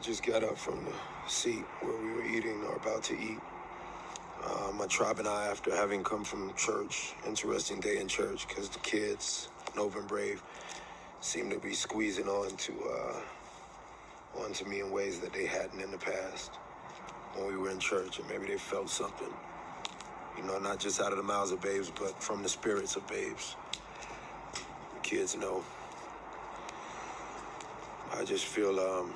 just got up from the seat where we were eating or about to eat. Uh, my tribe and I, after having come from church, interesting day in church because the kids, Nova and Brave, seem to be squeezing on to uh, onto me in ways that they hadn't in the past when we were in church, and maybe they felt something. You know, not just out of the mouths of babes, but from the spirits of babes. The kids know. I just feel um,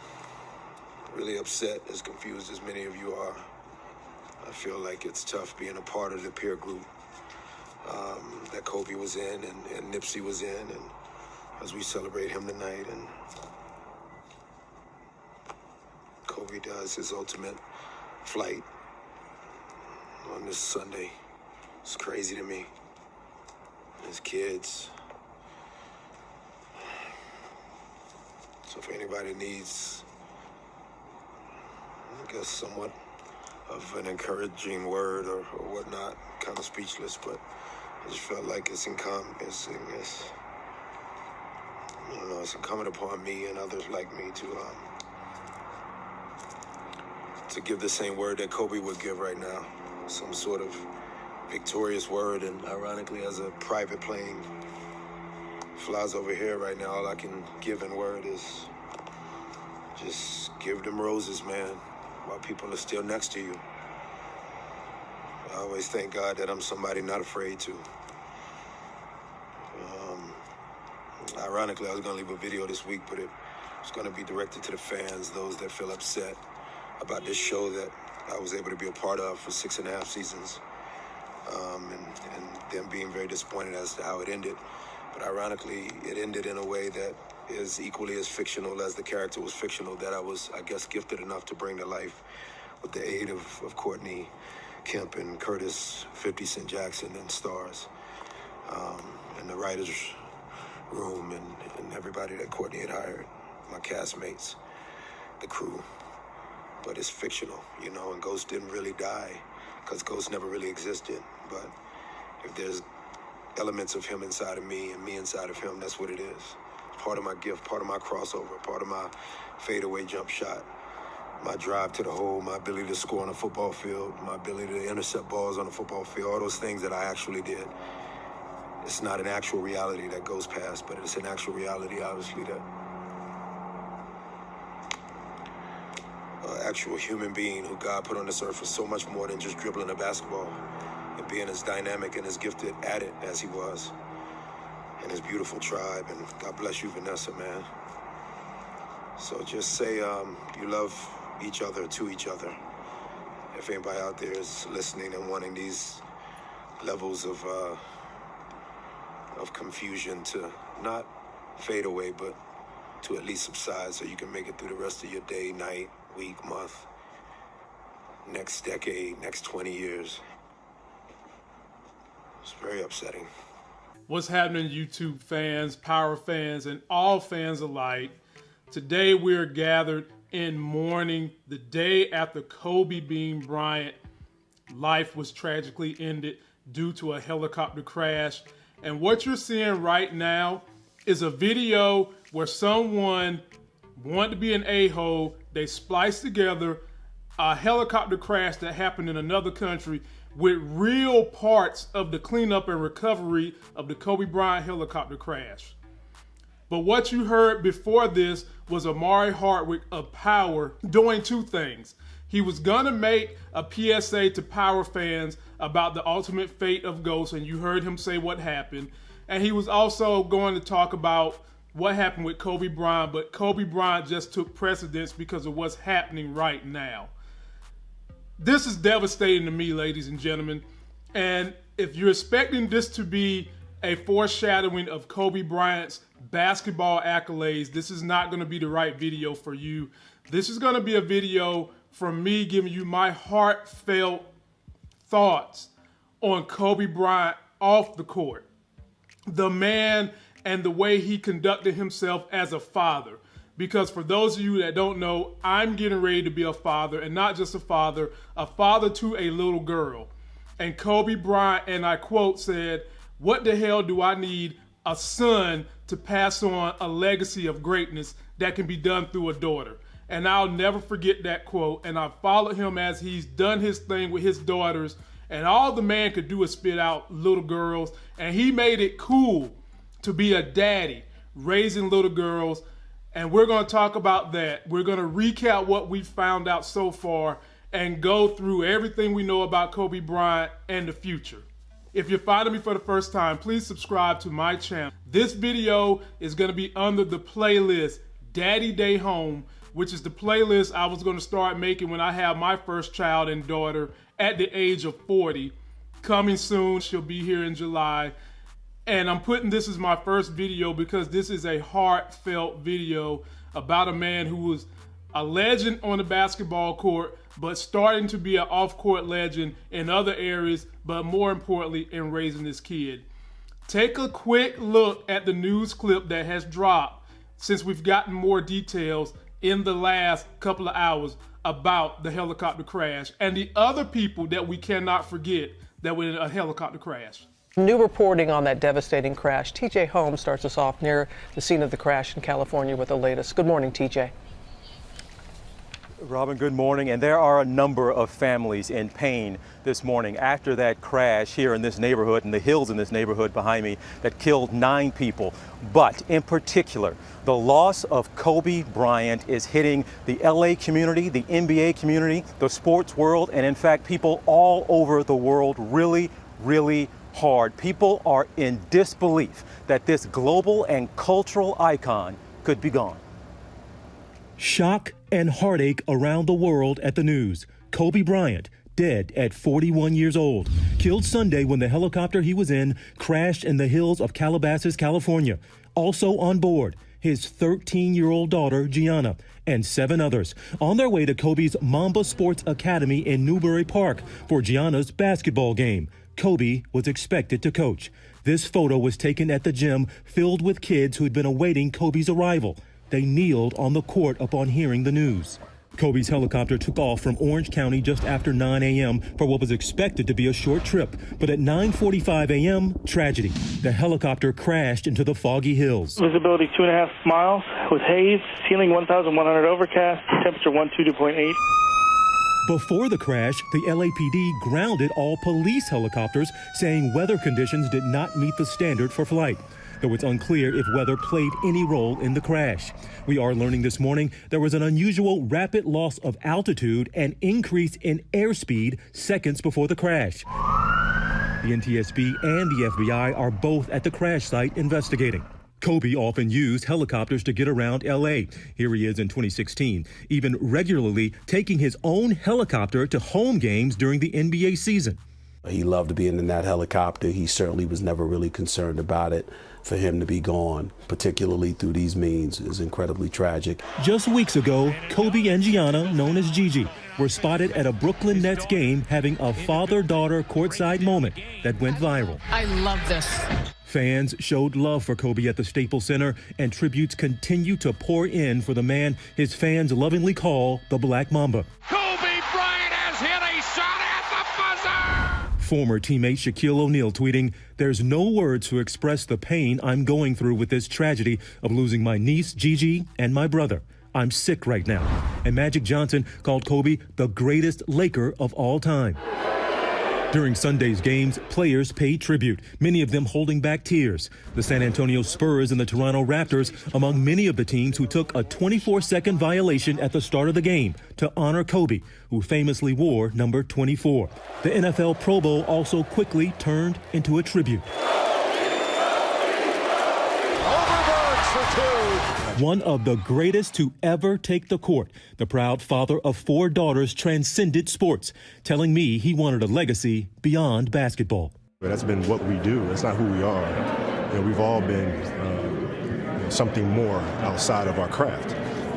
really upset, as confused as many of you are. I feel like it's tough being a part of the peer group um, that Kobe was in and, and Nipsey was in, and as we celebrate him tonight, and Kobe does his ultimate flight on this Sunday. It's crazy to me. His kids. So if anybody needs, I guess, somewhat of an encouraging word or, or whatnot, kind of speechless, but I just felt like it's encompassing this. I don't know, it's incumbent upon me and others like me to um, to give the same word that Kobe would give right now, some sort of victorious word. And ironically, as a private plane flies over here right now, all I can give in word is just give them roses, man, while people are still next to you. I always thank God that I'm somebody not afraid to. Um, ironically, I was going to leave a video this week, but it was going to be directed to the fans, those that feel upset about this show that I was able to be a part of for six and a half seasons. Um, and, and them being very disappointed as to how it ended. But ironically, it ended in a way that is equally as fictional as the character was fictional that I was, I guess, gifted enough to bring to life with the aid of, of Courtney Kemp and Curtis 50 Cent Jackson and stars um, and the writers room and, and everybody that Courtney had hired, my castmates, the crew. But it's fictional, you know, and Ghost didn't really die because Ghost never really existed. But if there's elements of him inside of me and me inside of him, that's what it is. Part of my gift, part of my crossover, part of my fadeaway jump shot, my drive to the hole, my ability to score on a football field, my ability to intercept balls on a football field, all those things that I actually did. It's not an actual reality that goes past, but it's an actual reality, obviously, that uh, actual human being who God put on this earth for so much more than just dribbling a basketball and being as dynamic and as gifted at it as he was and his beautiful tribe. And God bless you, Vanessa, man. So just say um, you love each other to each other. If anybody out there is listening and wanting these levels of uh, of confusion to not fade away, but to at least subside so you can make it through the rest of your day, night, week, month, next decade, next 20 years. It's very upsetting. What's happening, YouTube fans, Power fans, and all fans alike? Today we're gathered in mourning the day after Kobe Bean Bryant life was tragically ended due to a helicopter crash. And what you're seeing right now is a video where someone wanted to be an a-hole. They spliced together a helicopter crash that happened in another country with real parts of the cleanup and recovery of the Kobe Bryant helicopter crash. But what you heard before this was Omari Hardwick of Power doing two things. He was gonna make a PSA to Power fans about the ultimate fate of Ghost, and you heard him say what happened. And he was also going to talk about what happened with Kobe Bryant, but Kobe Bryant just took precedence because of what's happening right now. This is devastating to me, ladies and gentlemen. And if you're expecting this to be a foreshadowing of Kobe Bryant's basketball accolades, this is not going to be the right video for you. This is going to be a video from me giving you my heartfelt thoughts on Kobe Bryant off the court. The man and the way he conducted himself as a father. Because for those of you that don't know, I'm getting ready to be a father, and not just a father, a father to a little girl. And Kobe Bryant, and I quote, said, What the hell do I need a son to pass on a legacy of greatness that can be done through a daughter? And I'll never forget that quote. And I followed him as he's done his thing with his daughters. And all the man could do is spit out little girls. And he made it cool to be a daddy raising little girls. And we're going to talk about that. We're going to recap what we found out so far and go through everything we know about Kobe Bryant and the future. If you're finding me for the first time, please subscribe to my channel. This video is going to be under the playlist Daddy Day Home, which is the playlist I was going to start making when I have my first child and daughter at the age of 40. Coming soon, she'll be here in July. And I'm putting this as my first video because this is a heartfelt video about a man who was a legend on the basketball court, but starting to be an off-court legend in other areas, but more importantly, in raising this kid. Take a quick look at the news clip that has dropped since we've gotten more details in the last couple of hours about the helicopter crash and the other people that we cannot forget that were in a helicopter crash. New reporting on that devastating crash. TJ Holmes starts us off near the scene of the crash in California with the latest. Good morning, TJ. Robin, good morning. And there are a number of families in pain this morning after that crash here in this neighborhood, in the hills in this neighborhood behind me, that killed nine people. But in particular, the loss of Kobe Bryant is hitting the LA community, the NBA community, the sports world, and in fact, people all over the world really, really hard. People are in disbelief that this global and cultural icon could be gone. Shock and heartache around the world at the news. Kobe Bryant, dead at 41 years old, killed Sunday when the helicopter he was in crashed in the hills of Calabasas, California. Also on board, his 13 year old daughter, Gianna, and seven others on their way to Kobe's Mamba Sports Academy in Newbury Park for Gianna's basketball game. Kobe was expected to coach. This photo was taken at the gym filled with kids who had been awaiting Kobe's arrival. They kneeled on the court upon hearing the news. Kobe's helicopter took off from Orange County just after 9 a.m. for what was expected to be a short trip. But at 9.45 a.m., tragedy. The helicopter crashed into the foggy hills. Visibility two and a half miles with haze, ceiling 1,100 overcast, temperature 122.8. Before the crash, the LAPD grounded all police helicopters, saying weather conditions did not meet the standard for flight though it's unclear if weather played any role in the crash. We are learning this morning there was an unusual rapid loss of altitude and increase in airspeed seconds before the crash. The NTSB and the FBI are both at the crash site investigating. Kobe often used helicopters to get around LA. Here he is in 2016, even regularly taking his own helicopter to home games during the NBA season. He loved being in that helicopter. He certainly was never really concerned about it. For him to be gone, particularly through these means, is incredibly tragic. Just weeks ago, Kobe and Gianna, known as Gigi, were spotted at a Brooklyn Nets game having a father-daughter courtside moment that went viral. I love this. Fans showed love for Kobe at the Staples Center, and tributes continue to pour in for the man his fans lovingly call the Black Mamba. Former teammate Shaquille O'Neal tweeting, There's no words to express the pain I'm going through with this tragedy of losing my niece, Gigi, and my brother. I'm sick right now. And Magic Johnson called Kobe the greatest Laker of all time. During Sunday's games, players paid tribute, many of them holding back tears. The San Antonio Spurs and the Toronto Raptors among many of the teams who took a 24-second violation at the start of the game to honor Kobe, who famously wore number 24. The NFL Pro Bowl also quickly turned into a tribute. One of the greatest to ever take the court. The proud father of four daughters transcended sports, telling me he wanted a legacy beyond basketball. That's been what we do. That's not who we are. You know, we've all been uh, something more outside of our craft.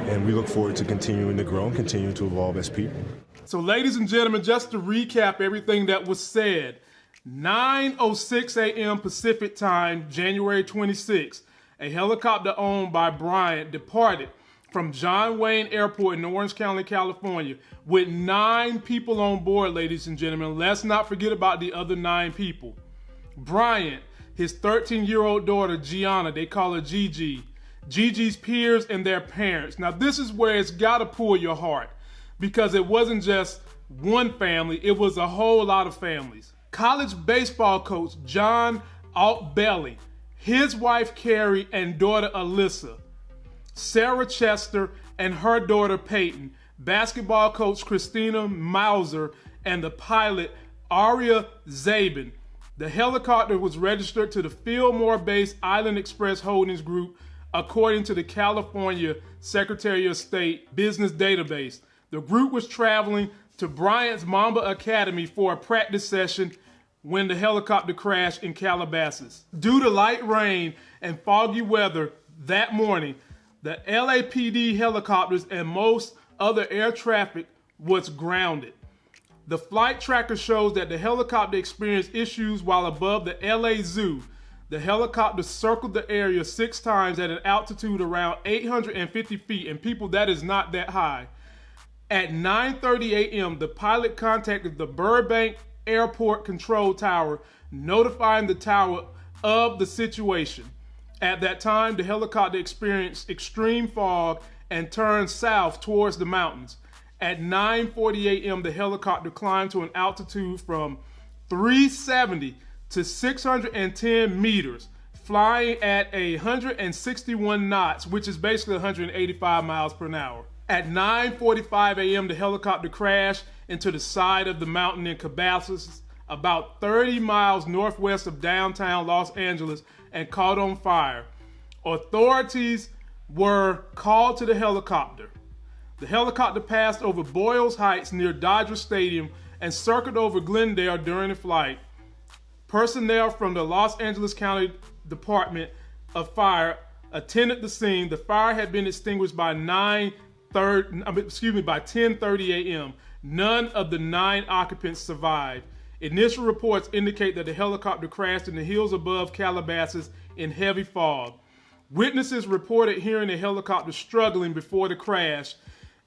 And we look forward to continuing to grow and continuing to evolve as people. So, ladies and gentlemen, just to recap everything that was said, 9.06 a.m. Pacific time, January 26th, a helicopter owned by Bryant departed from John Wayne Airport in Orange County, California, with nine people on board, ladies and gentlemen. Let's not forget about the other nine people. Bryant, his 13 year old daughter, Gianna, they call her Gigi, Gigi's peers and their parents. Now, this is where it's got to pull your heart because it wasn't just one family, it was a whole lot of families. College baseball coach John Altobelli, his wife Keri, and daughter Alyssa, Sarah Chester, and her daughter Payton, basketball coach Christina Mauser, and the pilot Ara Zobayan. The helicopter was registered to the Fillmore based Island Express Holdings Group, according to the California Secretary of State Business Database. The group was traveling to Bryant's Mamba Academy for a practice session when the helicopter crashed in Calabasas. Due to light rain and foggy weather that morning, the LAPD helicopters and most other air traffic was grounded. The flight tracker shows that the helicopter experienced issues while above the LA Zoo. The helicopter circled the area six times at an altitude around 850 feet, and people, that is not that high. At 9:30 a.m., the pilot contacted the Burbank Airport Control Tower, notifying the tower of the situation. At that time, the helicopter experienced extreme fog and turned south towards the mountains. At 9:40 a.m., the helicopter climbed to an altitude from 370 to 610 meters, flying at 161 knots, which is basically 185 miles per hour. At 9:45 a.m., the helicopter crashed into the side of the mountain in Cabasas, about 30 miles northwest of downtown Los Angeles, and caught on fire. Authorities were called to the helicopter. The helicopter passed over Boyles Heights near Dodger Stadium and circled over Glendale during the flight. Personnel from the Los Angeles County Department of Fire attended the scene. The fire had been extinguished by 9 30, excuse me, by 10:30 a.m. None of the nine occupants survived. Initial reports indicate that the helicopter crashed in the hills above Calabasas in heavy fog. Witnesses reported hearing the helicopter struggling before the crash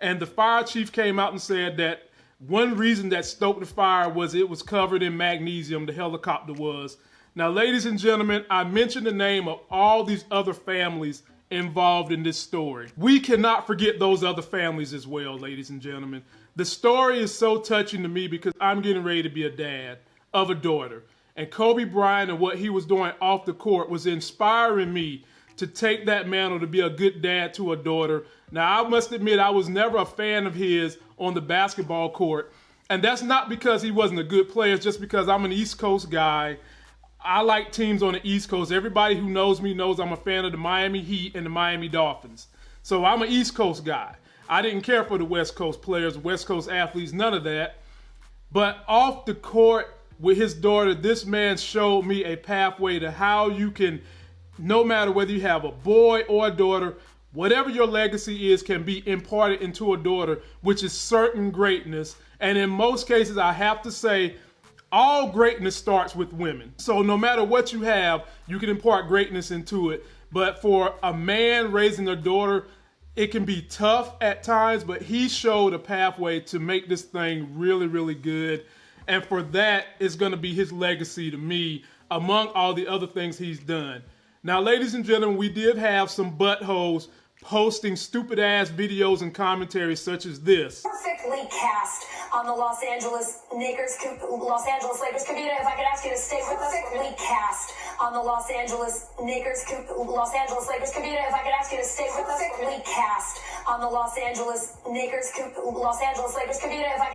and the fire chief came out and said that one reason that stoked the fire was it was covered in magnesium, the helicopter was. Now, ladies and gentlemen, I mentioned the name of all these other families involved in this story. We cannot forget those other families as well, ladies and gentlemen. The story is so touching to me because I'm getting ready to be a dad of a daughter. And Kobe Bryant and what he was doing off the court was inspiring me to take that mantle to be a good dad to a daughter. Now, I must admit, I was never a fan of his on the basketball court. And that's not because he wasn't a good player, it's just because I'm an East Coast guy. I like teams on the East Coast. Everybody who knows me knows I'm a fan of the Miami Heat and the Miami Dolphins. So I'm an East Coast guy. I didn't care for the West Coast players, West Coast athletes, none of that. But off the court with his daughter, this man showed me a pathway to how you can no matter whether you have a boy or a daughter, whatever your legacy is can be imparted into a daughter, which is certain greatness. And in most cases, I have to say, all greatness starts with women. So no matter what you have, you can impart greatness into it. But for a man raising a daughter, it can be tough at times, but he showed a pathway to make this thing really, really good. And for that, it's going to be his legacy to me among all the other things he's done. Now, ladies and gentlemen, we did have some buttholes posting stupid ass videos and commentaries such as this. Perfectly cast on the Los Angeles Lakers. Los Angeles Lakers. Kavita, if I could ask you to stay with us. Perfectly cast on the Los Angeles Lakers. Los Angeles Lakers. Kavita, if I could ask you to stay with us. Perfectly cast on the Los Angeles Lakers. Los Angeles Lakers. Kavita, if I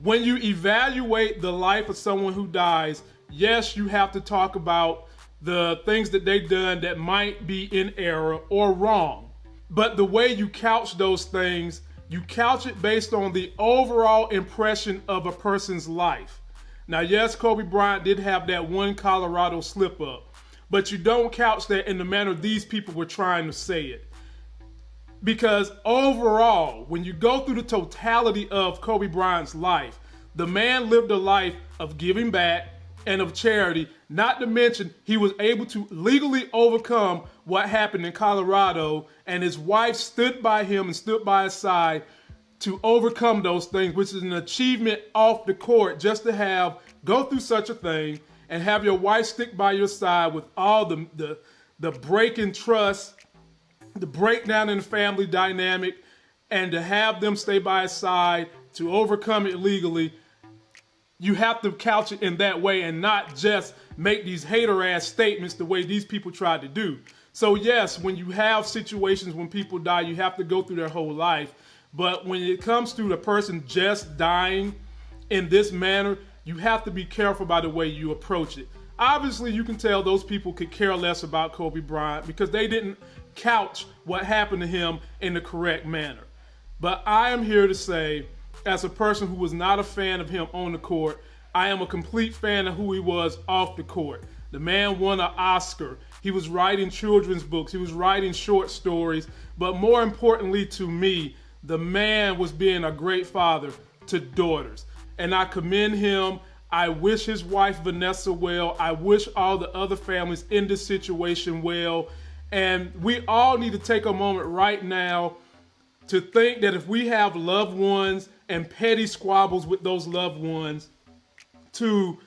when you evaluate the life of someone who dies, yes, you have to talk about the things that they've done that might be in error or wrong. But the way you couch those things, you couch it based on the overall impression of a person's life. Now, yes, Kobe Bryant did have that one Colorado slip up, but you don't couch that in the manner these people were trying to say it. Because overall, when you go through the totality of Kobe Bryant's life, the man lived a life of giving back and of charity, not to mention he was able to legally overcome what happened in Colorado, and his wife stood by him and stood by his side to overcome those things, which is an achievement off the court just to have go through such a thing and have your wife stick by your side with all the the, the break in trust, the breakdown in the family dynamic, and to have them stay by his side to overcome it legally. You have to couch it in that way and not just make these hater ass statements the way these people tried to do. So yes, when you have situations when people die, you have to go through their whole life. But when it comes to the person just dying in this manner, you have to be careful by the way you approach it. Obviously, you can tell those people could care less about Kobe Bryant because they didn't couch what happened to him in the correct manner. But I am here to say, as a person who was not a fan of him on the court, I am a complete fan of who he was off the court. The man won an Oscar. He was writing children's books. He was writing short stories. But more importantly to me, the man was being a great father to daughters. And I commend him. I wish his wife Vanessa well. I wish all the other families in this situation well. And we all need to take a moment right now to think that if we have loved ones and petty squabbles with those loved ones, to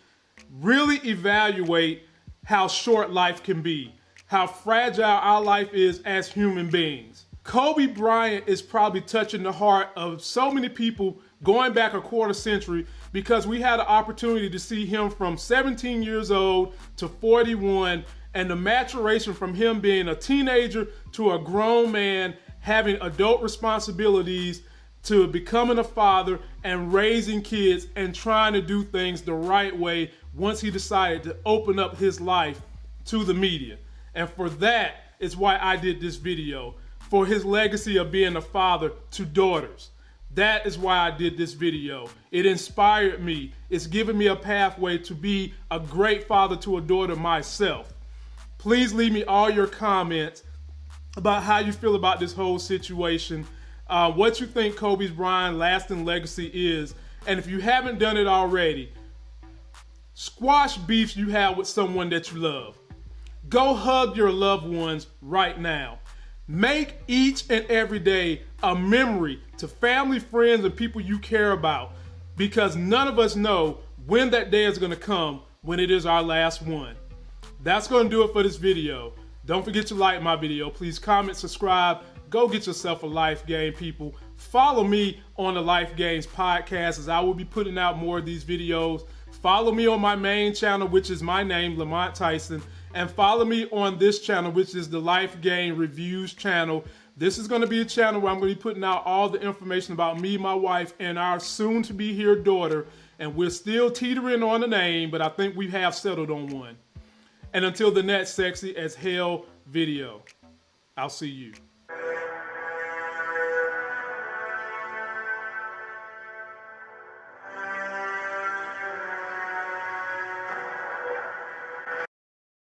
really evaluate how short life can be, how fragile our life is as human beings. Kobe Bryant is probably touching the heart of so many people going back a quarter century because we had an opportunity to see him from 17 years old to 41 and the maturation from him being a teenager to a grown man having adult responsibilities to becoming a father and raising kids and trying to do things the right way once he decided to open up his life to the media. And for that is why I did this video for his legacy of being a father to daughters. That is why I did this video. It inspired me. It's given me a pathway to be a great father to a daughter myself. Please leave me all your comments about how you feel about this whole situation, uh, what you think Kobe's Bryant lasting legacy is, and if you haven't done it already, squash beefs you have with someone that you love. Go hug your loved ones right now. Make each and every day a memory to family, friends, and people you care about because none of us know when that day is going to come when it is our last one. That's going to do it for this video. Don't forget to like my video. Please comment, subscribe. Go get yourself a life game, people. Follow me on the Life Games podcast as I will be putting out more of these videos. Follow me on my main channel, which is my name, Lamont Tyson and follow me on this channel, which is the Life Game Reviews channel. This is going to be a channel where I'm going to be putting out all the information about me, my wife, and our soon-to-be here daughter. And we're still teetering on the name, but I think we have settled on one. And until the next sexy as hell video, I'll see you.